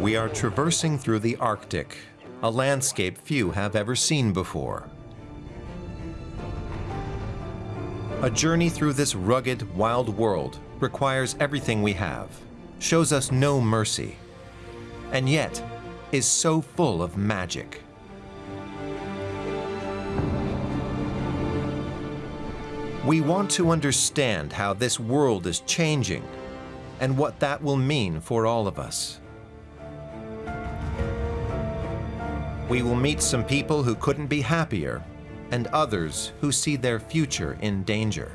We are traversing through the Arctic, a landscape few have ever seen before. A journey through this rugged, wild world requires everything we have, shows us no mercy, and yet is so full of magic. We want to understand how this world is changing and what that will mean for all of us. We will meet some people who couldn't be happier and others who see their future in danger.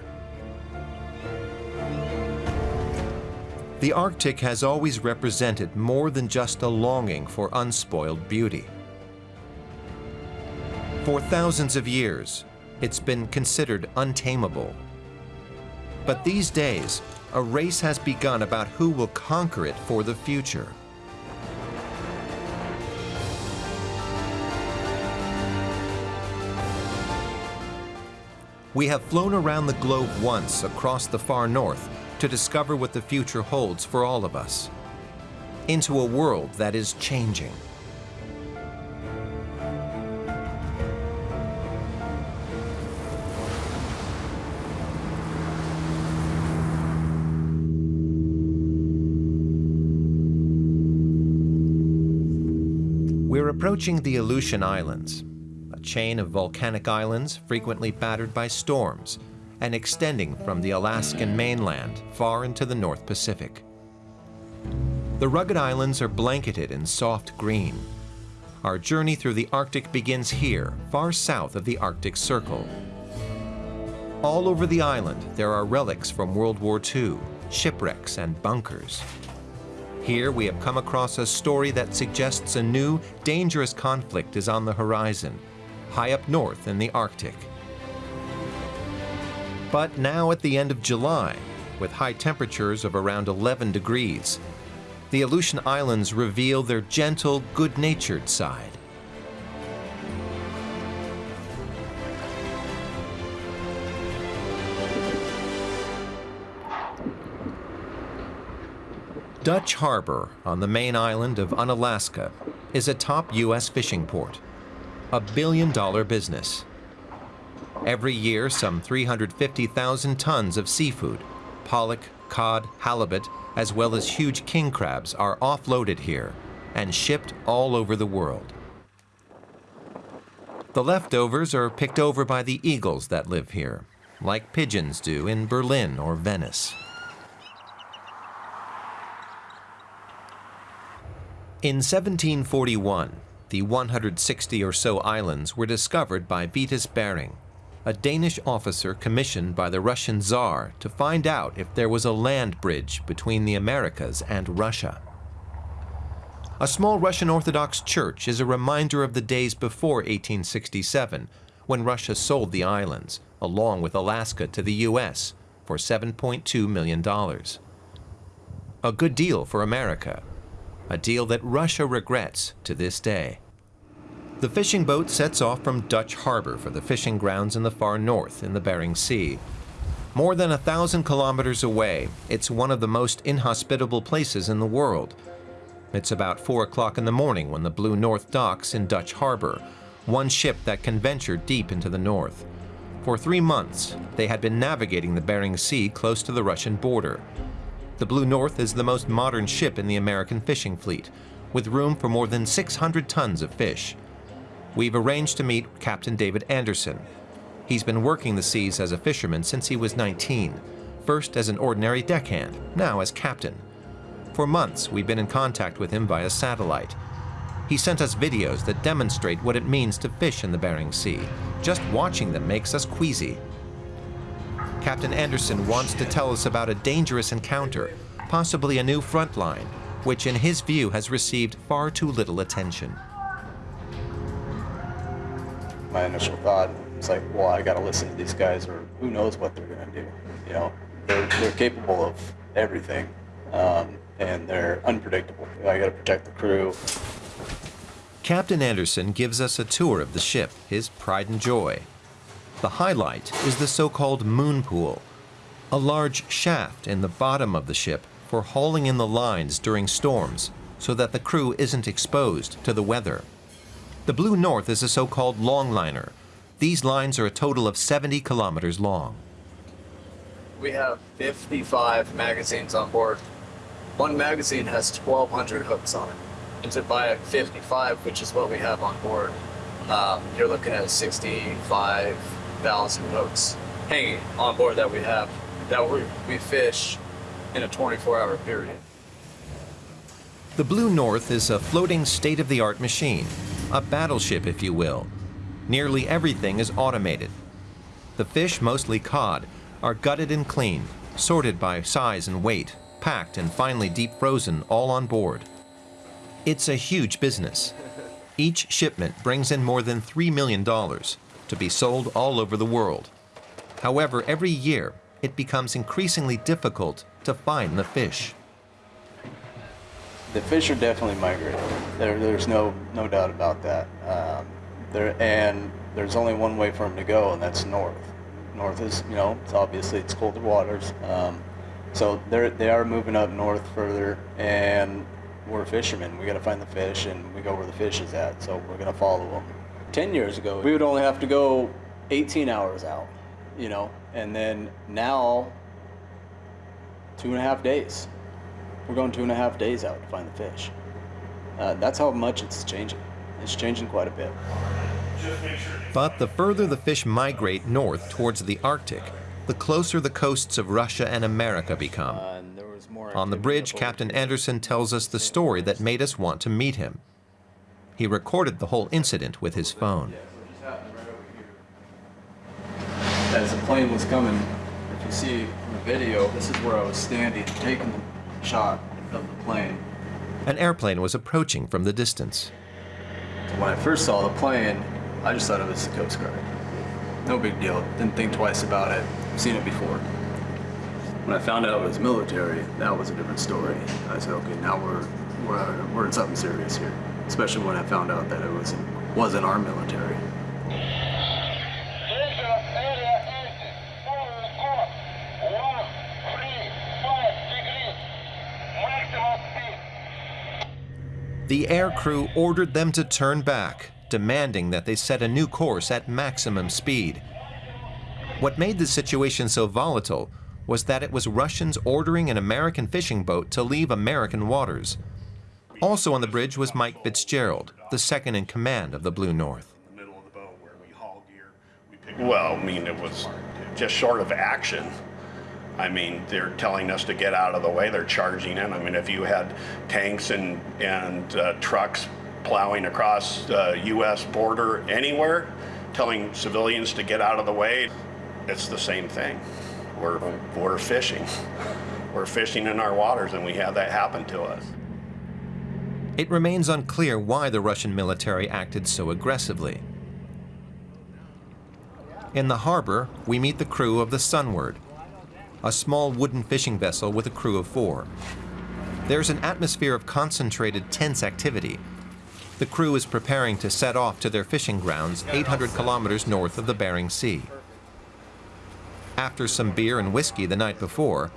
The Arctic has always represented more than just a longing for unspoiled beauty. For thousands of years, it's been considered untamable. But these days, a race has begun about who will conquer it for the future. We have flown around the globe once across the far north to discover what the future holds for all of us. Into a world that is changing. We're approaching the Aleutian Islands, chain of volcanic islands frequently battered by storms and extending from the Alaskan mainland far into the North Pacific. The rugged islands are blanketed in soft green. Our journey through the Arctic begins here, far south of the Arctic Circle. All over the island, there are relics from World War II, shipwrecks and bunkers. Here we have come across a story that suggests a new, dangerous conflict is on the horizon, high up north in the Arctic. But now at the end of July, with high temperatures of around 11 degrees, the Aleutian Islands reveal their gentle, good-natured side. Dutch Harbor on the main island of Unalaska is a top U.S. fishing port, a billion dollar business. Every year, some 350,000 tons of seafood, pollock, cod, halibut, as well as huge king crabs are offloaded here and shipped all over the world. The leftovers are picked over by the eagles that live here, like pigeons do in Berlin or Venice. In 1741, the 160 or so islands were discovered by Vitus Bering, a Danish officer commissioned by the Russian Tsar to find out if there was a land bridge between the Americas and Russia. A small Russian Orthodox church is a reminder of the days before 1867, when Russia sold the islands, along with Alaska to the U.S., for $7.2 million. A good deal for America, a deal that Russia regrets to this day. The fishing boat sets off from Dutch Harbor for the fishing grounds in the far north in the Bering Sea. More than a thousand kilometers away, it's one of the most inhospitable places in the world. It's about 4 o'clock in the morning when the Blue North docks in Dutch Harbor, one ship that can venture deep into the north. For three months, they had been navigating the Bering Sea close to the Russian border. The Blue North is the most modern ship in the American fishing fleet, with room for more than 600 tons of fish. We've arranged to meet Captain David Anderson. He's been working the seas as a fisherman since he was 19, first as an ordinary deckhand, now as captain. For months, we've been in contact with him via satellite. He sent us videos that demonstrate what it means to fish in the Bering Sea. Just watching them makes us queasy. Captain Anderson wants to tell us about a dangerous encounter, possibly a new front line, which in his view has received far too little attention. My initial thought was like, well, I gotta listen to these guys or who knows what they're gonna do. You know, they're, they're capable of everything um, and they're unpredictable. I gotta protect the crew. Captain Anderson gives us a tour of the ship, his pride and joy. The highlight is the so-called moon pool, a large shaft in the bottom of the ship for hauling in the lines during storms, so that the crew isn't exposed to the weather. The Blue North is a so-called longliner. These lines are a total of 70 kilometers long. We have 55 magazines on board. One magazine has 1,200 hooks on it. And to buy a 55, which is what we have on board, um, you're looking at 65,000 hooks hanging on board that we have that we, we fish in a 24-hour period. The Blue North is a floating state-of-the-art machine, a battleship, if you will. Nearly everything is automated. The fish, mostly cod, are gutted and cleaned, sorted by size and weight, packed and finally deep frozen all on board. It's a huge business. Each shipment brings in more than $3 million to be sold all over the world. However, every year, it becomes increasingly difficult to find the fish. The fish are definitely migrating. There, there's no no doubt about that. Um, there and there's only one way for them to go, and that's north. North is, you know, it's obviously it's colder waters. Um, so they're they are moving up north further, and we're fishermen. We got to find the fish, and we go where the fish is at. So we're gonna follow them. Ten years ago, we would only have to go 18 hours out, you know, and then now two and a half days. We're going two and a half days out to find the fish. Uh, that's how much it's changing. It's changing quite a bit. But the further the fish migrate north towards the Arctic, the closer the coasts of Russia and America become. Uh, and there was more On the bridge, Captain. Anderson tells us the story that made us want to meet him. He recorded the whole incident with his phone. As the plane was coming, if you see in the video, this is where I was standing, taking the shot of the plane. An airplane was approaching from the distance. When I first saw the plane, I just thought it was the Coast Guard. No big deal. Didn't think twice about it. Seen it before. When I found out it was military, that was a different story. I said, okay, now we're we're, we're in something serious here. Especially when I found out that it was wasn't our military. Station area empty. Forward course. One, three, five degrees. Maximum speed. The air crew ordered them to turn back, demanding that they set a new course at maximum speed. What made the situation so volatile was that it was Russians ordering an American fishing boat to leave American waters. Also on the bridge was Mike Fitzgerald, the second in command of the Blue North. the middle of the boat where we haul gear. We pick well, I mean, it was just short of action. I mean, they're telling us to get out of the way. They're charging in. I mean, if you had tanks and and uh, trucks plowing across the U.S. border anywhere, telling civilians to get out of the way, it's the same thing. We're we're fishing. We're fishing in our waters, and we have that happen to us. It remains unclear why the Russian military acted so aggressively. In the harbor, we meet the crew of the Sunward, a small wooden fishing vessel with a crew of four. There's an atmosphere of concentrated, tense activity. The crew is preparing to set off to their fishing grounds 800 kilometers north of the Bering Sea. After some beer and whiskey the night before,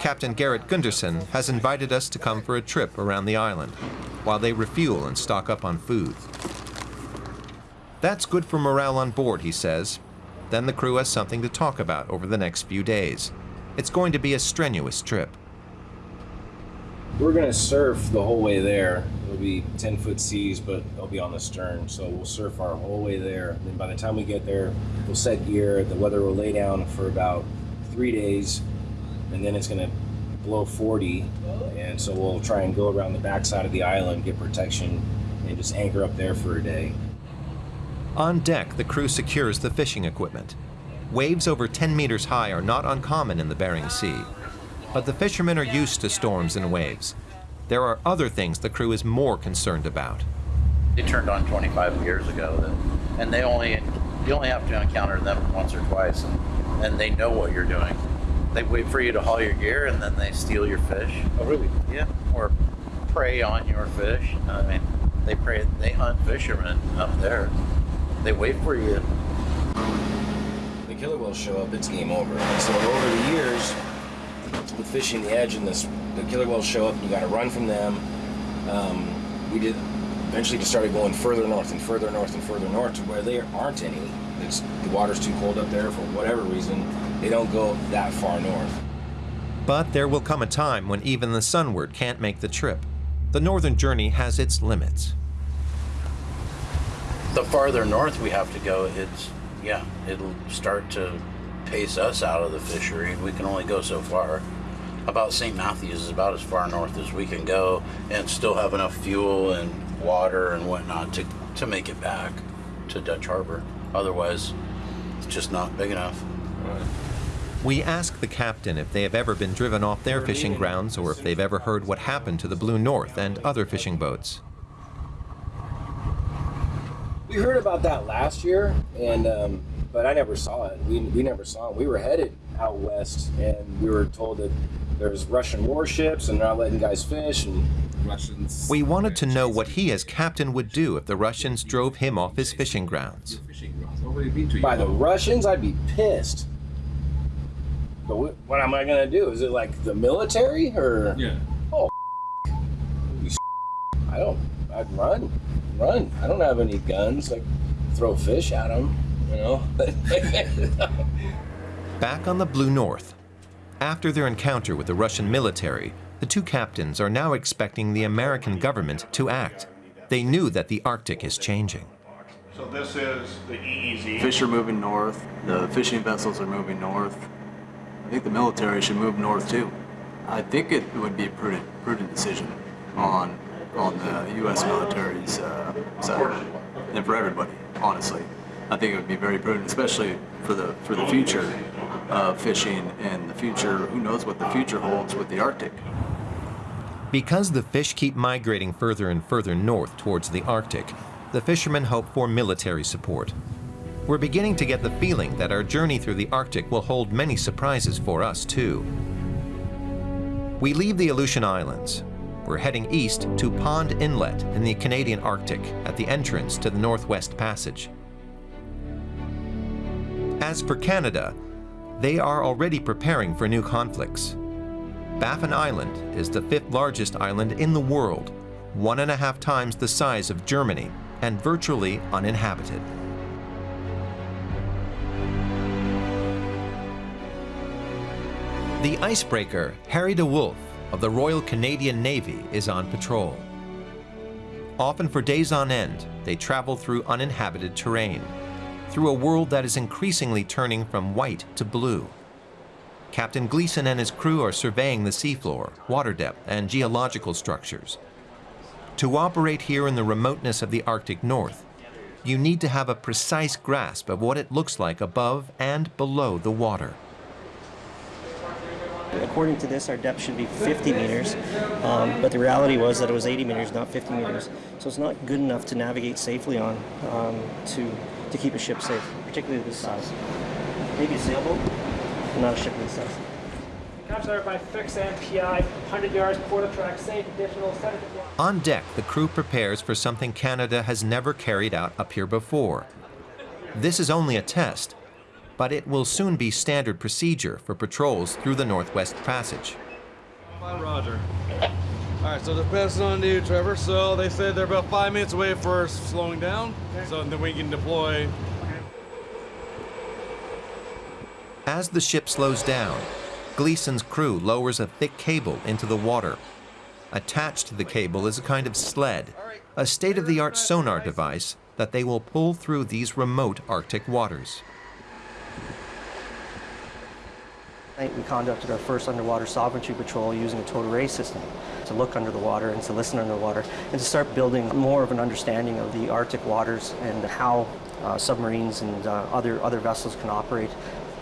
Captain Garrett Gunderson has invited us to come for a trip around the island while they refuel and stock up on food. That's good for morale on board, he says. Then the crew has something to talk about over the next few days. It's going to be a strenuous trip. We're gonna surf the whole way there. It'll be 10 foot seas, but they'll be on the stern. So we'll surf our whole way there. And then by the time we get there, we'll set gear. The weather will lay down for about three days, and then it's gonna blow 40. And so we'll try and go around the backside of the island, get protection, and just anchor up there for a day. On deck, the crew secures the fishing equipment. Waves over 10 meters high are not uncommon in the Bering Sea, but the fishermen are used to storms and waves. There are other things the crew is more concerned about. They turned on 25 years ago, and they only you only have to encounter them once or twice, and, and they know what you're doing. They wait for you to haul your gear, and then they steal your fish. Oh, really? Yeah, or prey on your fish. I mean, they prey. They hunt fishermen up there. They wait for you. the killer whales show up, it's game over. So over the years, with fishing the edge and this, the killer whales show up, you got to run from them. um, we did eventually just started going further north and further north and further north to where there aren't any. It's, the water's too cold up there for whatever reason. They don't go that far north. But there will come a time when even the sunward can't make the trip. The northern journey has its limits. The farther north we have to go, it's, yeah, it'll start to pace us out of the fishery. We can only go so far. About St. Matthews is about as far north as we can go and still have enough fuel and water and whatnot to, to make it back to Dutch Harbor. Otherwise, it's just not big enough. We ask the captain if they have ever been driven off their fishing grounds or if they've ever heard what happened to the Blue North and other fishing boats. We heard about that last year, and um, but I never saw it. We, we never saw it. We were headed out west, and we were told that there's Russian warships and they're not letting guys fish, and Russians. We wanted to know what he as captain would do if the Russians drove him off his fishing grounds. Fishing grounds. Nobody been to by the Russians, I'd be pissed. But what, what am I gonna do? Is it like the military or? Yeah. Oh, I don't. I'd run, run. I don't have any guns. Like throw fish at them, you know. Back on the Blue North. After their encounter with the Russian military, the two captains are now expecting the American government to act. They knew that the Arctic is changing. So this is the E EEZ. Fish are moving north. The fishing vessels are moving north. I think the military should move north too. I think it would be a prudent, prudent decision on on the U.S. military's uh, side and for everybody. Honestly, I think it would be very prudent, especially for the for the future of fishing and the future. Who knows what the future holds with the Arctic? Because the fish keep migrating further and further north towards the Arctic, the fishermen hope for military support. We're beginning to get the feeling that our journey through the Arctic will hold many surprises for us, too. We leave the Aleutian Islands. We're heading east to Pond Inlet in the Canadian Arctic at the entrance to the Northwest Passage. As for Canada, they are already preparing for new conflicts. Baffin Island is the fifth largest island in the world, one and a half times the size of Germany, and virtually uninhabited. The icebreaker Harry DeWolf of the Royal Canadian Navy is on patrol. Often for days on end, they travel through uninhabited terrain, through a world that is increasingly turning from white to blue. Captain Gleason and his crew are surveying the seafloor, water depth, and geological structures. To operate here in the remoteness of the Arctic North, you need to have a precise grasp of what it looks like above and below the water. According to this, our depth should be 50 meters, um, but the reality was that it was 80 meters, not 50 meters. So it's not good enough to navigate safely on um, to, to keep a ship safe, particularly this size. Maybe a sailboat, but not a ship this size. Capture fix MPI, 100 yards, quarter track, safe, additional 70 On deck, the crew prepares for something Canada has never carried out up here before. This is only a test, but it will soon be standard procedure for patrols through the Northwest Passage. Fine, Roger. All right, so they're passing on to you, Trevor. So they said they're about five minutes away for slowing down, so then we can deploy. As the ship slows down, Gleason's crew lowers a thick cable into the water. Attached to the cable is a kind of sled, a state-of-the-art sonar device that they will pull through these remote Arctic waters. We conducted our first underwater sovereignty patrol using a total array system to look under the water and to listen under the water and to start building more of an understanding of the Arctic waters and how uh, submarines and uh, other, other vessels can operate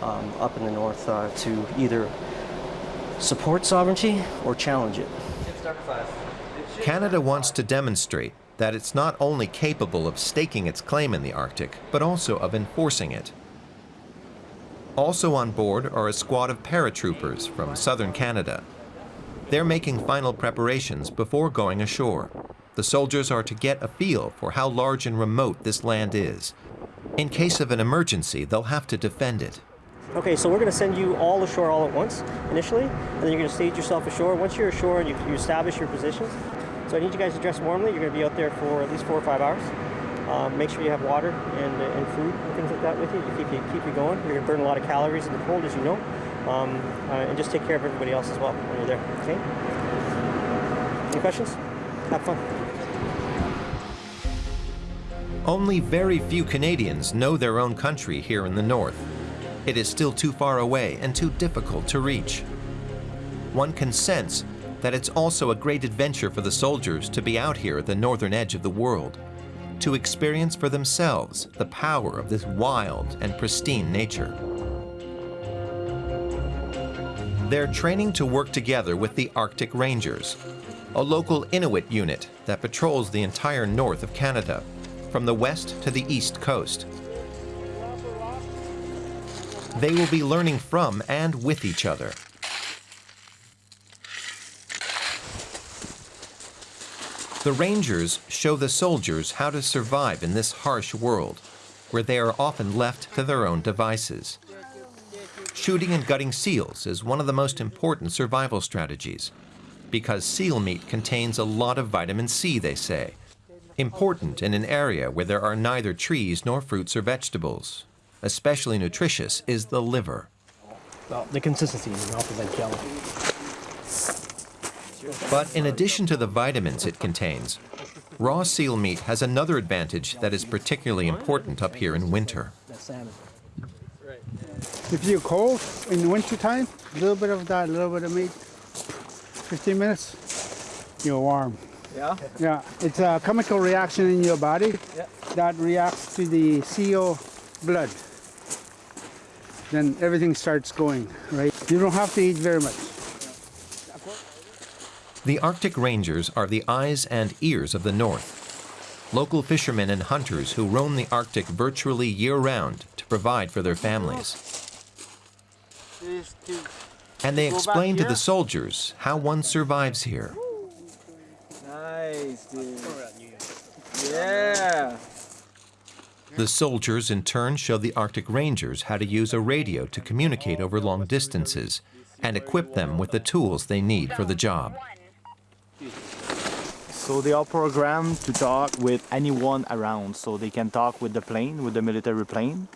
um, up in the north uh, to either support sovereignty or challenge it. Canada wants to demonstrate that it's not only capable of staking its claim in the Arctic, but also of enforcing it. Also on board are a squad of paratroopers from southern Canada. They're making final preparations before going ashore. The soldiers are to get a feel for how large and remote this land is. In case of an emergency, they'll have to defend it. Okay, so we're going to send you all ashore all at once initially, and then you're going to stage yourself ashore. Once you're ashore and you, you establish your positions, So I need you guys to dress warmly. You're going to be out there for at least four or five hours. Um, make sure you have water and, and food and things like that with you to keep you, keep you going. You're going to burn a lot of calories in the cold, as you know. Um, uh, and just take care of everybody else as well when you're there, okay? Any questions? Have fun. Only very few Canadians know their own country here in the north. It is still too far away and too difficult to reach. One can sense that it's also a great adventure for the soldiers to be out here at the northern edge of the world, to experience for themselves the power of this wild and pristine nature. They're training to work together with the Arctic Rangers, a local Inuit unit that patrols the entire north of Canada, from the west to the east coast. They will be learning from and with each other. The Rangers show the soldiers how to survive in this harsh world, where they are often left to their own devices. Shooting and gutting seals is one of the most important survival strategies, because seal meat contains a lot of vitamin C, they say, important in an area where there are neither trees nor fruits or vegetables. Especially nutritious is the liver. Well, the consistency is like jello. But in addition to the vitamins it contains, raw seal meat has another advantage that is particularly important up here in winter. If you're cold in the winter time, a little bit of that, a little bit of meat, 15 minutes, you're warm. Yeah? Yeah, it's a chemical reaction in your body Yeah. that reacts to the CO blood. Then everything starts going, right? You don't have to eat very much. The Arctic Rangers are the eyes and ears of the North. Local fishermen and hunters who roam the Arctic virtually year-round to provide for their families. And they explain to the soldiers how one survives here. Nice, dude. Yeah. The soldiers in turn show the Arctic Rangers how to use a radio to communicate over long distances and equip them with the tools they need for the job. So they are programmed to talk with anyone around. So they can talk with the plane, with the military plane.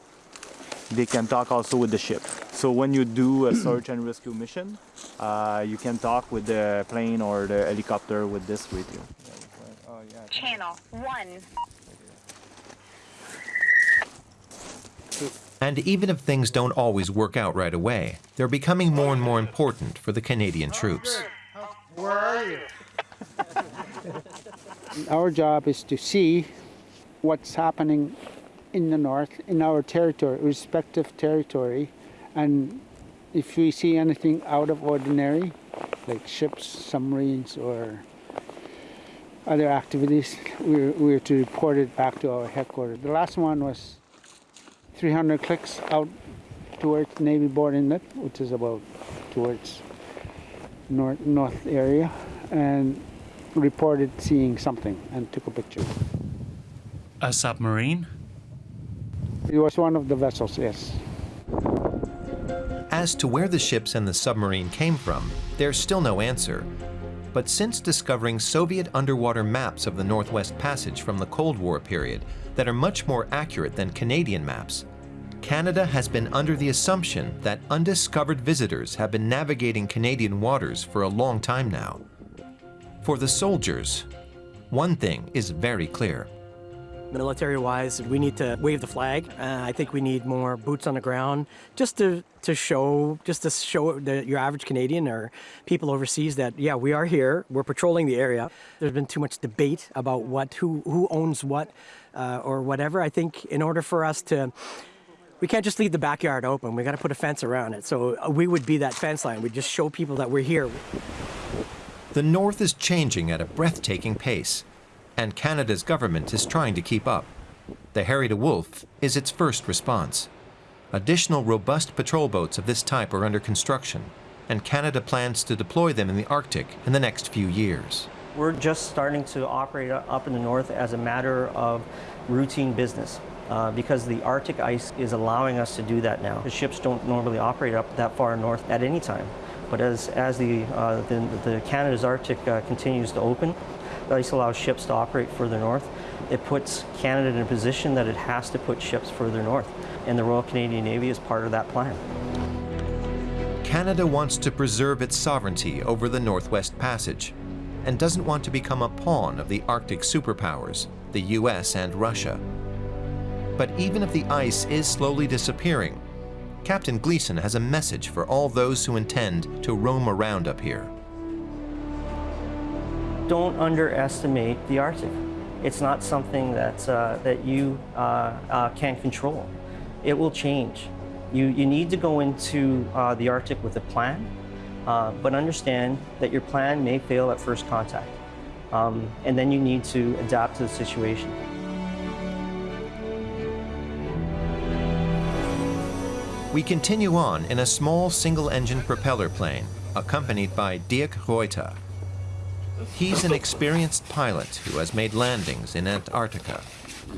They can talk also with the ship. So when you do a search and rescue mission, uh, you can talk with the plane or the helicopter with this radio. Channel 1. And even if things don't always work out right away, they're becoming more and more important for the Canadian troops. Where are you? Our job is to see what's happening in the north, in our territory, respective territory, and if we see anything out of ordinary, like ships, submarines, or other activities, we're, we're to report it back to our headquarters. The last one was 300 clicks out towards Navy Board Inlet, which is about towards north north area, and reported seeing something and took a picture. A submarine? It was one of the vessels, yes. As to where the ships and the submarine came from, there's still no answer. But since discovering Soviet underwater maps of the Northwest Passage from the Cold War period that are much more accurate than Canadian maps, Canada has been under the assumption that undiscovered visitors have been navigating Canadian waters for a long time now. For the soldiers, one thing is very clear. Military-wise, we need to wave the flag. Uh, I think we need more boots on the ground, just to, to show, just to show the, your average Canadian or people overseas that yeah, we are here. We're patrolling the area. There's been too much debate about what, who, who owns what, uh, or whatever. I think in order for us to we can't just leave the backyard open. We got to put a fence around it. So uh, we would be that fence line. We just show people that we're here. The North is changing at a breathtaking pace, and Canada's government is trying to keep up. The Harry DeWolf is its first response. Additional robust patrol boats of this type are under construction, and Canada plans to deploy them in the Arctic in the next few years. We're just starting to operate up in the north as a matter of routine business. Uh, because the Arctic ice is allowing us to do that now. The ships don't normally operate up that far north at any time. But as, as the, uh, the, the Canada's Arctic uh, continues to open, ice allows ships to operate further north. It puts Canada in a position that it has to put ships further north, and the Royal Canadian Navy is part of that plan. Canada wants to preserve its sovereignty over the Northwest Passage and doesn't want to become a pawn of the Arctic superpowers, the US and Russia. But even if the ice is slowly disappearing, Captain Gleason has a message for all those who intend to roam around up here. Don't underestimate the Arctic. It's not something that, uh, that you uh, uh, can control. It will change. You, you need to go into uh, the Arctic with a plan, uh, but understand that your plan may fail at first contact. Um, and then you need to adapt to the situation. We continue on in a small single-engine propeller plane, accompanied by Dirk Reuter. He's an experienced pilot who has made landings in Antarctica.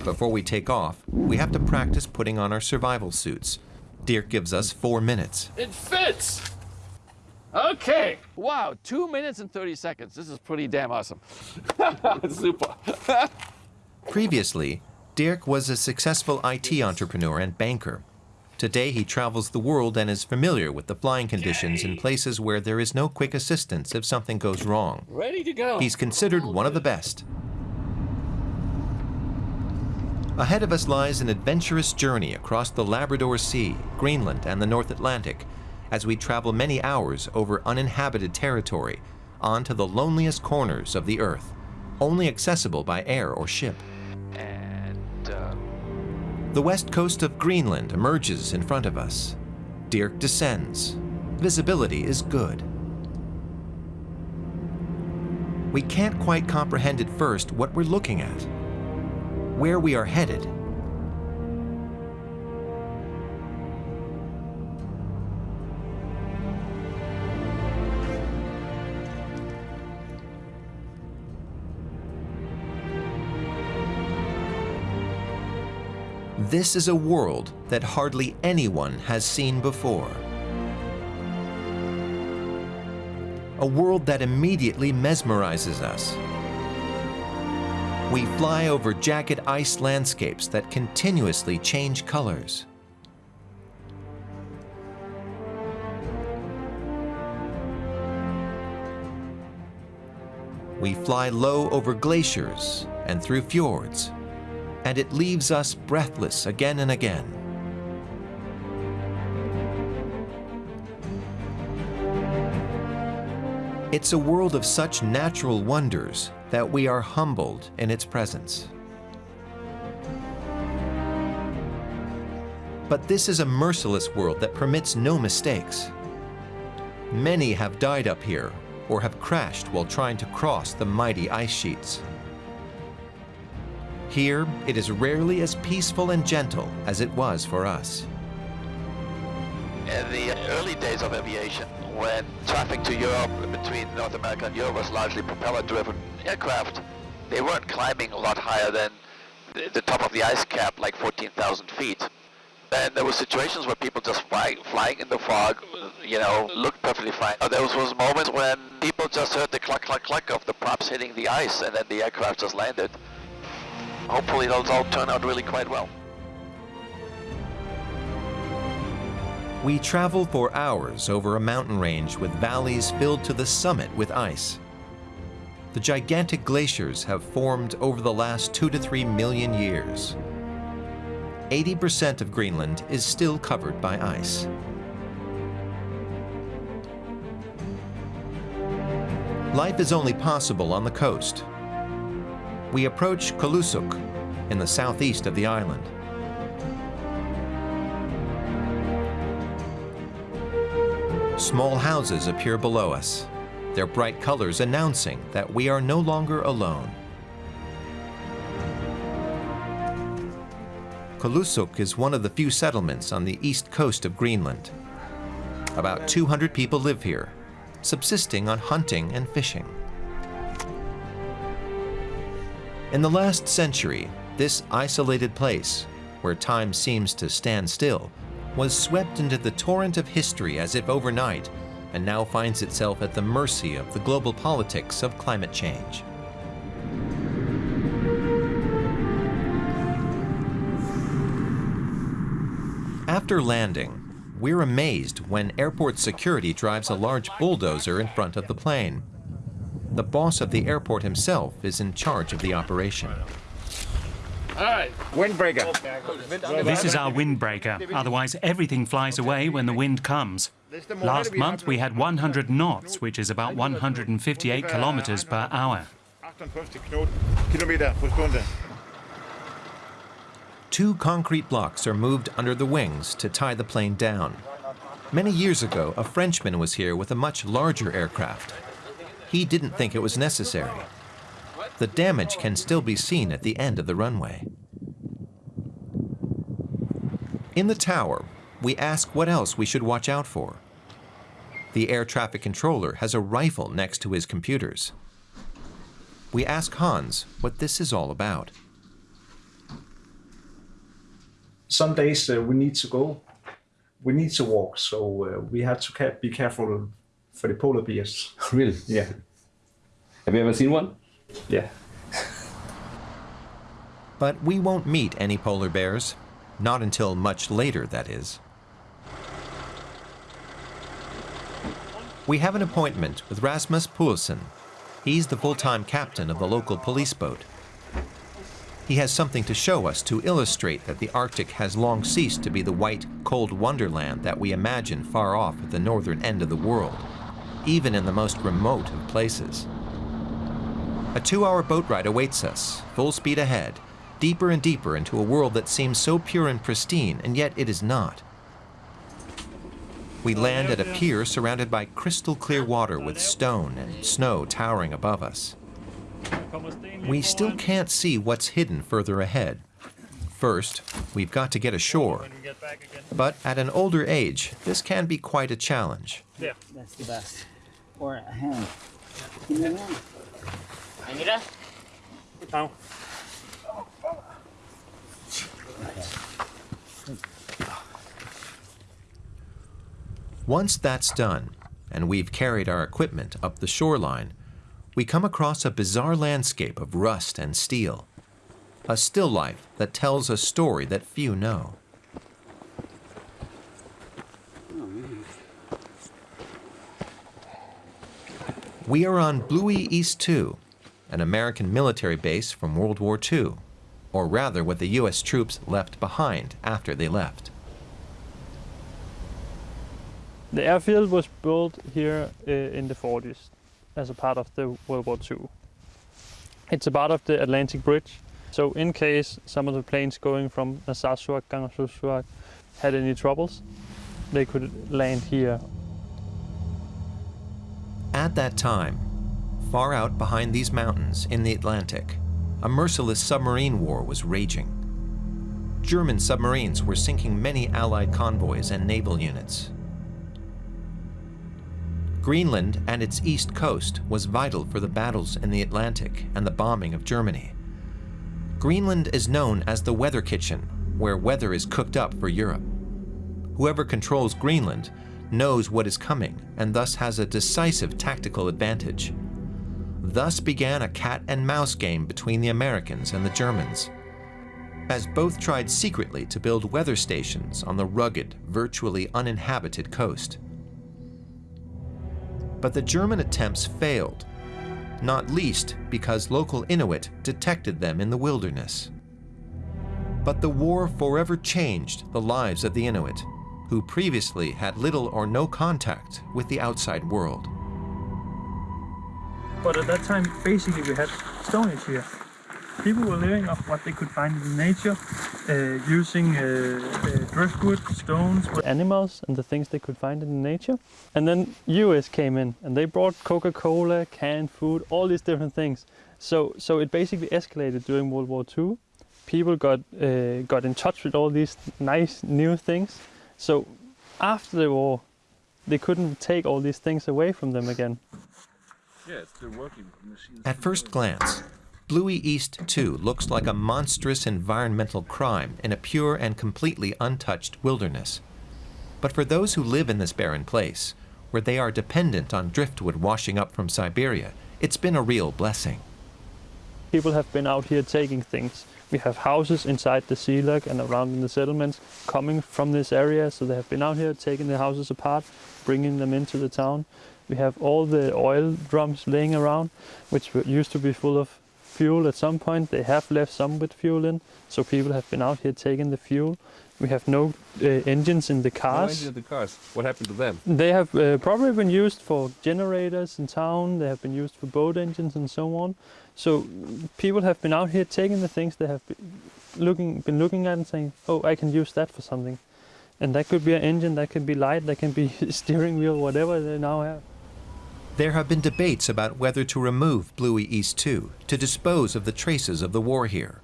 Before we take off, we have to practice putting on our survival suits. Dirk gives us four minutes. It fits! Okay. Wow, two minutes and 30 seconds. This is pretty damn awesome. Super. Previously, Dirk was a successful IT entrepreneur and banker. Today, he travels the world and is familiar with the flying conditions in places where there is no quick assistance if something goes wrong. Ready to go. He's considered one of the best. Ahead of us lies an adventurous journey across the Labrador Sea, Greenland, and the North Atlantic as we travel many hours over uninhabited territory onto the loneliest corners of the Earth, only accessible by air or ship. The west coast of Greenland emerges in front of us. Dirk descends. Visibility is good. We can't quite comprehend at first what we're looking at, where we are headed. This is a world that hardly anyone has seen before. A world that immediately mesmerizes us. We fly over jagged ice landscapes that continuously change colors. We fly low over glaciers and through fjords and it leaves us breathless again and again. It's a world of such natural wonders that we are humbled in its presence. But this is a merciless world that permits no mistakes. Many have died up here or have crashed while trying to cross the mighty ice sheets. Here, it is rarely as peaceful and gentle as it was for us. In the early days of aviation, when traffic to Europe, between North America and Europe was largely propeller-driven aircraft, they weren't climbing a lot higher than the top of the ice cap, like 14,000 feet. And there were situations where people just fly, flying in the fog, you know, looked perfectly fine. There was, was moments when people just heard the cluck, cluck, cluck of the props hitting the ice, and then the aircraft just landed hopefully those all turn out really quite well. We travel for hours over a mountain range with valleys filled to the summit with ice. The gigantic glaciers have formed over the last two to three million years. 80% of Greenland is still covered by ice. Life is only possible on the coast, we approach Kulusuk in the southeast of the island. Small houses appear below us, their bright colors announcing that we are no longer alone. Kulusuk is one of the few settlements on the east coast of Greenland. About 200 people live here, subsisting on hunting and fishing. In the last century, this isolated place, where time seems to stand still, was swept into the torrent of history as if overnight and now finds itself at the mercy of the global politics of climate change. After landing, we're amazed when airport security drives a large bulldozer in front of the plane. The boss of the airport himself is in charge of the operation. Windbreaker. This is our windbreaker, otherwise everything flies away when the wind comes. Last month we had 100 knots, which is about 158 kilometers per hour. Two concrete blocks are moved under the wings to tie the plane down. Many years ago, a Frenchman was here with a much larger aircraft. He didn't think it was necessary. The damage can still be seen at the end of the runway. In the tower, we ask what else we should watch out for. The air traffic controller has a rifle next to his computers. We ask Hans what this is all about. Some days uh, we need to go, we need to walk, so uh, we have to be careful for the polar bears. Really? Yeah. Have you ever seen one? Yeah. But we won't meet any polar bears. Not until much later, that is. We have an appointment with Rasmus Poulsen. He's the full-time captain of the local police boat. He has something to show us to illustrate that the Arctic has long ceased to be the white, cold wonderland that we imagine far off at the northern end of the world, even in the most remote of places. A two-hour boat ride awaits us, full speed ahead, deeper and deeper into a world that seems so pure and pristine, and yet it is not. We land at a pier surrounded by crystal clear water with stone and snow towering above us. We still can't see what's hidden further ahead. First, we've got to get ashore. But at an older age, this can be quite a challenge. Yeah. That's the best. Or a hand. Anita? Oh. Once that's done, and we've carried our equipment up the shoreline, we come across a bizarre landscape of rust and steel. A still life that tells a story that few know. We are on Bluie East 2, an American military base from World War II, or rather what the U.S. troops left behind after they left. The airfield was built here uh, in the 40s as a part of the World War II. It's a part of the Atlantic Bridge, so in case some of the planes going from Narsarsuaq, Kangerlussuaq had any troubles, they could land here. At that time, far out behind these mountains in the Atlantic, a merciless submarine war was raging. German submarines were sinking many Allied convoys and naval units. Greenland and its east coast was vital for the battles in the Atlantic and the bombing of Germany. Greenland is known as the weather kitchen, where weather is cooked up for Europe. Whoever controls Greenland knows what is coming and thus has a decisive tactical advantage. Thus began a cat and mouse game between the Americans and the Germans, as both tried secretly to build weather stations on the rugged, virtually uninhabited coast. But the German attempts failed, not least because local Inuit detected them in the wilderness. But the war forever changed the lives of the Inuit, who previously had little or no contact with the outside world. But at that time, basically, we had Stone Age here. People were living off what they could find in nature, uh, using uh, uh, driftwood, stones, animals, and the things they could find in nature. And then US came in, and they brought Coca-Cola, canned food, all these different things. So, so it basically escalated during World War II. People got uh, got in touch with all these nice new things. So after the war, they couldn't take all these things away from them again. Yeah, it's still working. Machines At first glance, Bluie East 2 looks like a monstrous environmental crime in a pure and completely untouched wilderness. But for those who live in this barren place, where they are dependent on driftwood washing up from Siberia, it's been a real blessing. People have been out here taking things. We have houses inside the sea lake and around in the settlements coming from this area, so they have been out here taking the houses apart, bringing them into the town. We have all the oil drums laying around, which used to be full of fuel at some point. They have left some with fuel in, so people have been out here taking the fuel. We have no uh, engines in the cars. No cars. engine in the cars. What happened to them? They have uh, probably been used for generators in town. They have been used for boat engines and so on. So people have been out here taking the things they have been looking been looking at and saying, "Oh, I can use that for something," and that could be an engine, that could be light, that can be steering wheel, whatever they now have. There have been debates about whether to remove Bluie East 2 to dispose of the traces of the war here.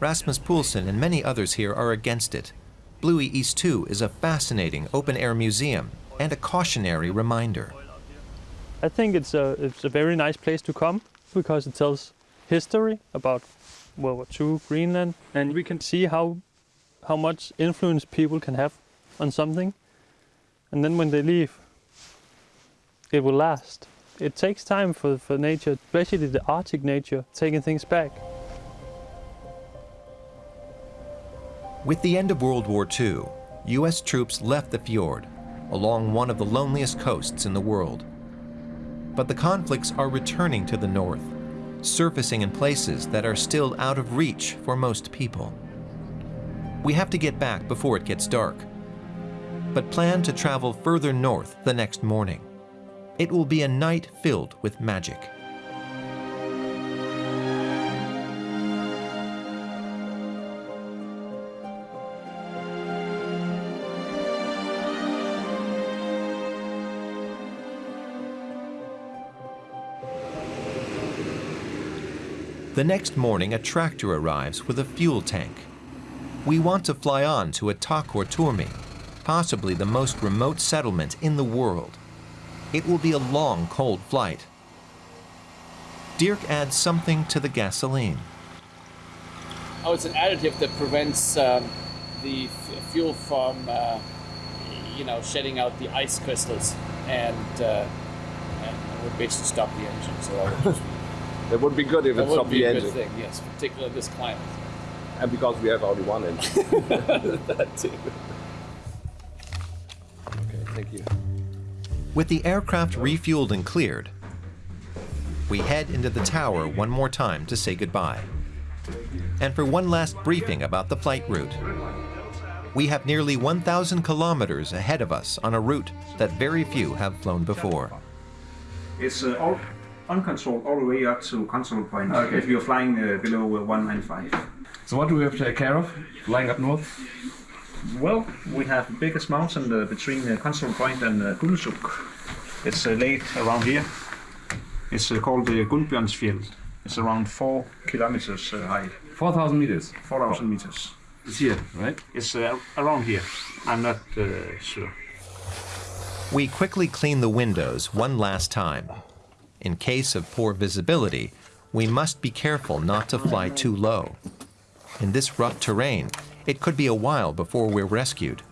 Rasmus Poulsen and many others here are against it. Bluie East 2 is a fascinating open air museum and a cautionary reminder. I think it's a it's a very nice place to come because it tells history about World War II, Greenland, and we can see how how much influence people can have on something. And then when they leave, it will last. It takes time for, for nature, especially the Arctic nature, taking things back. With the end of World War II, U.S. troops left the fjord along one of the loneliest coasts in the world. But the conflicts are returning to the north, surfacing in places that are still out of reach for most people. We have to get back before it gets dark, but plan to travel further north the next morning. It will be a night filled with magic. The next morning, a tractor arrives with a fuel tank. We want to fly on to Itaqortoormi, possibly the most remote settlement in the world. It will be a long, cold flight. Dirk adds something to the gasoline. Oh, it's an additive that prevents um, the fuel from, uh, you know, shedding out the ice crystals and, uh, and would basically stop the engine. So That would be good if that it would be the a engine. good thing, yes, particularly this climate. And because we have only one engine. that too. Okay, thank you. With the aircraft refueled and cleared, we head into the tower one more time to say goodbye. And for one last briefing about the flight route. We have nearly 1,000 kilometers ahead of us on a route that very few have flown before. It's uh, all uncontrolled all the way up to Constable Point Okay. if you're flying uh, below uh, 195. So what do we have to take care of? Flying up north? Well, we have the biggest mountain uh, between uh, Constable Point and uh, Kulusuk. It's uh, laid around here. It's uh, called the Gunnbjörnsfjeld. It's around 4 kilometers uh, high. 4,000 meters? 4,000 meters. It's here, right? It's uh, around here. I'm not uh, sure. We quickly clean the windows one last time. In case of poor visibility, we must be careful not to fly too low. In this rough terrain, it could be a while before we're rescued.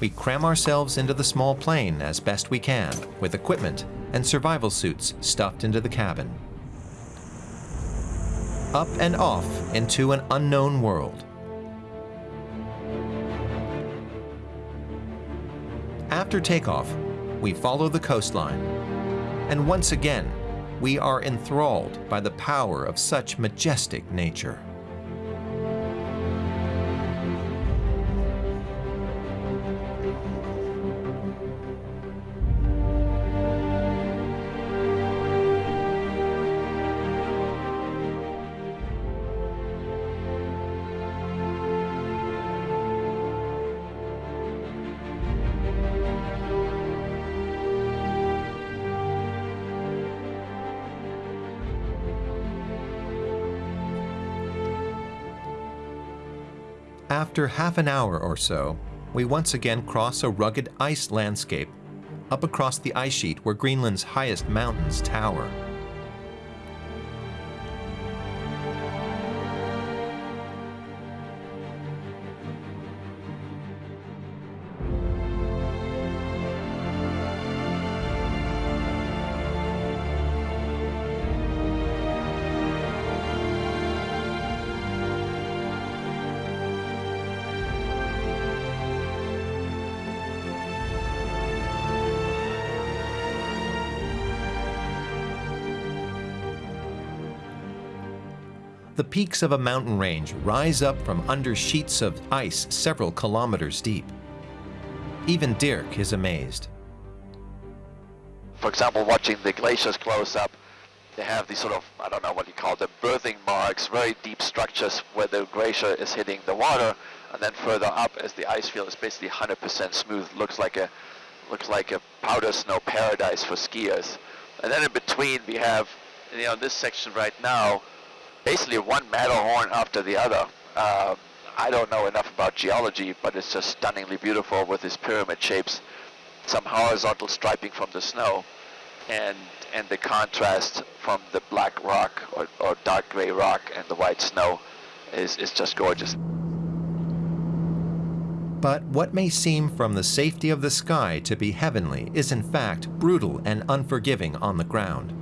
We cram ourselves into the small plane as best we can, with equipment and survival suits stuffed into the cabin. Up and off into an unknown world. After takeoff, we follow the coastline. And once again, we are enthralled by the power of such majestic nature. After half an hour or so, we once again cross a rugged ice landscape up across the ice sheet where Greenland's highest mountains tower. Peaks of a mountain range rise up from under sheets of ice several kilometers deep. Even Dirk is amazed. For example, watching the glaciers close up, they have these sort of, I don't know what you call them, birthing marks, very deep structures where the glacier is hitting the water, and then further up as the ice field is basically 100% smooth, looks like a looks like a powder snow paradise for skiers. And then in between we have, you know, this section right now, basically one Matterhorn after the other. Uh, I don't know enough about geology, but it's just stunningly beautiful with these pyramid shapes, some horizontal striping from the snow, and and the contrast from the black rock or, or dark gray rock and the white snow is, is just gorgeous. But what may seem from the safety of the sky to be heavenly is in fact brutal and unforgiving on the ground.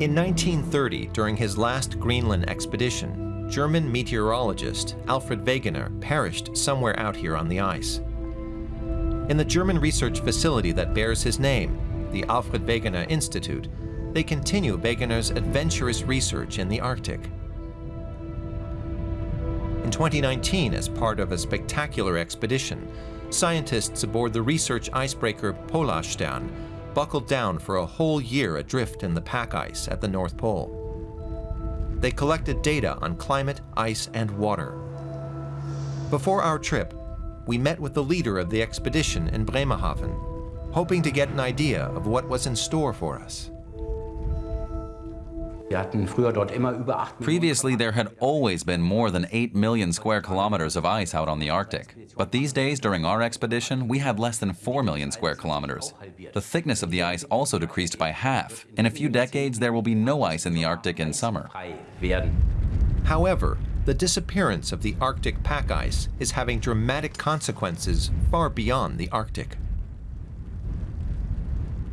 In 1930, during his last Greenland expedition, German meteorologist Alfred Wegener perished somewhere out here on the ice. In the German research facility that bears his name, the Alfred Wegener Institute, they continue Wegener's adventurous research in the Arctic. In 2019, as part of a spectacular expedition, scientists aboard the research icebreaker Polarstern buckled down for a whole year adrift in the pack ice at the North Pole. They collected data on climate, ice, and water. Before our trip, we met with the leader of the expedition in Bremerhaven, hoping to get an idea of what was in store for us. Previously, there had always been more than 8 million square kilometers of ice out on the Arctic. But these days, during our expedition, we had less than 4 million square kilometers. The thickness of the ice also decreased by half. In a few decades, there will be no ice in the Arctic in summer. However, the disappearance of the Arctic pack ice is having dramatic consequences far beyond the Arctic.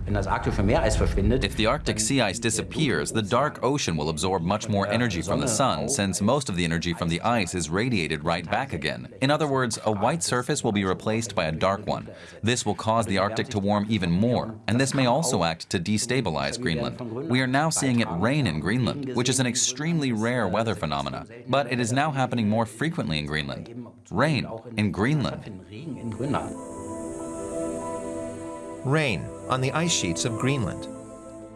If the Arctic sea ice disappears, the dark ocean will absorb much more energy from the sun, since most of the energy from the ice is radiated right back again. In other words, a white surface will be replaced by a dark one. This will cause the Arctic to warm even more, and this may also act to destabilize Greenland. We are now seeing it rain in Greenland, which is an extremely rare weather phenomena, but it is now happening more frequently in Greenland. Rain in Greenland. Rain on the ice sheets of Greenland.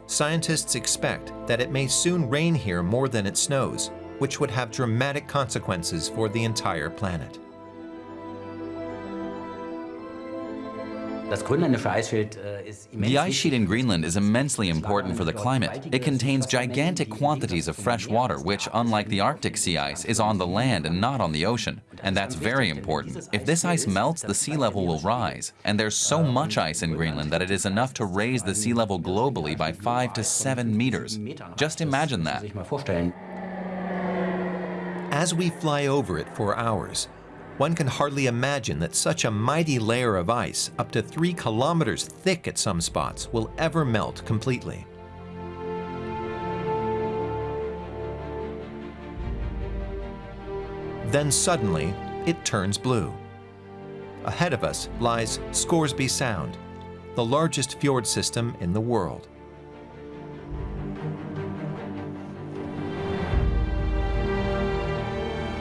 Scientists expect that it may soon rain here more than it snows, which would have dramatic consequences for the entire planet. The ice sheet in Greenland is immensely important for the climate. It contains gigantic quantities of fresh water, which, unlike the Arctic sea ice, is on the land and not on the ocean. And that's very important. If this ice melts, the sea level will rise. And there's so much ice in Greenland that it is enough to raise the sea level globally by 5 to 7 meters. Just imagine that. As we fly over it for hours, one can hardly imagine that such a mighty layer of ice, up to three kilometers thick at some spots, will ever melt completely. Then suddenly, it turns blue. Ahead of us lies Scoresby Sound, the largest fjord system in the world.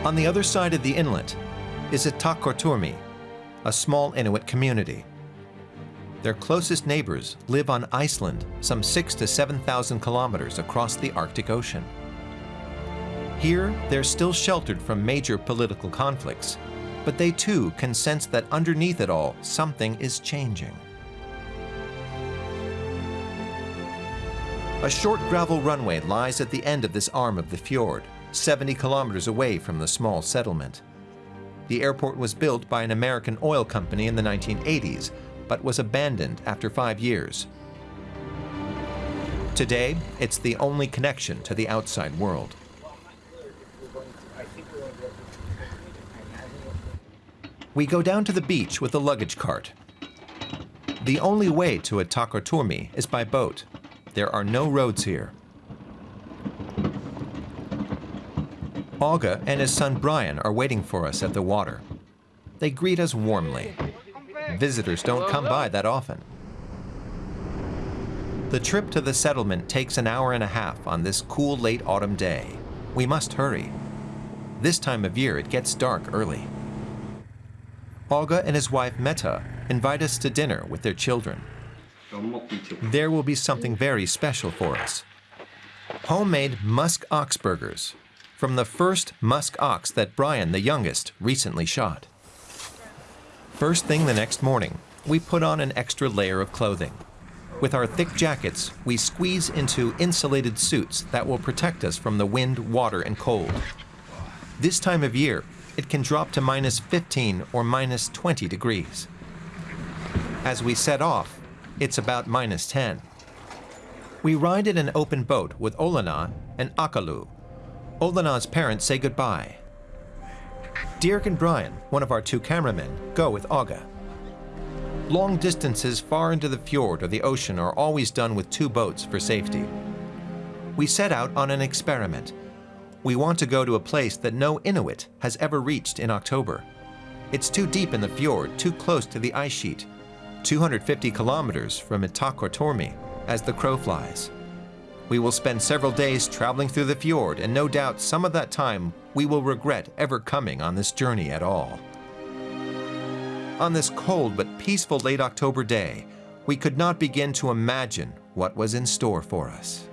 On the other side of the inlet is Itaqortoormi, a small Inuit community. Their closest neighbors live on Iceland, some six to 7,000 kilometers across the Arctic Ocean. Here, they're still sheltered from major political conflicts, but they too can sense that underneath it all, something is changing. A short gravel runway lies at the end of this arm of the fjord, 70 kilometers away from the small settlement. The airport was built by an American oil company in the 1980s, but was abandoned after five years. Today, it's the only connection to the outside world. We go down to the beach with the luggage cart. The only way to Itaqortoormi is by boat. There are no roads here. Auga and his son Brian are waiting for us at the water. They greet us warmly. Visitors don't come by that often. The trip to the settlement takes an hour and a half on this cool late autumn day. We must hurry. This time of year, it gets dark early. Olga and his wife Meta invite us to dinner with their children. There will be something very special for us. Homemade musk ox burgers from the first musk ox that Brian, the youngest, recently shot. First thing the next morning, we put on an extra layer of clothing. With our thick jackets, we squeeze into insulated suits that will protect us from the wind, water, and cold. This time of year, it can drop to minus 15 or minus 20 degrees. As we set off, it's about minus 10. We ride in an open boat with Olana and Akalu. Olana's parents say goodbye. Dirk and Brian, one of our two cameramen, go with Olga. Long distances far into the fjord or the ocean are always done with two boats for safety. We set out on an experiment. We want to go to a place that no Inuit has ever reached in October. It's too deep in the fjord, too close to the ice sheet, 250 kilometers from Itaqortoormi as the crow flies. We will spend several days traveling through the fjord, and no doubt some of that time we will regret ever coming on this journey at all. On this cold but peaceful late October day, we could not begin to imagine what was in store for us.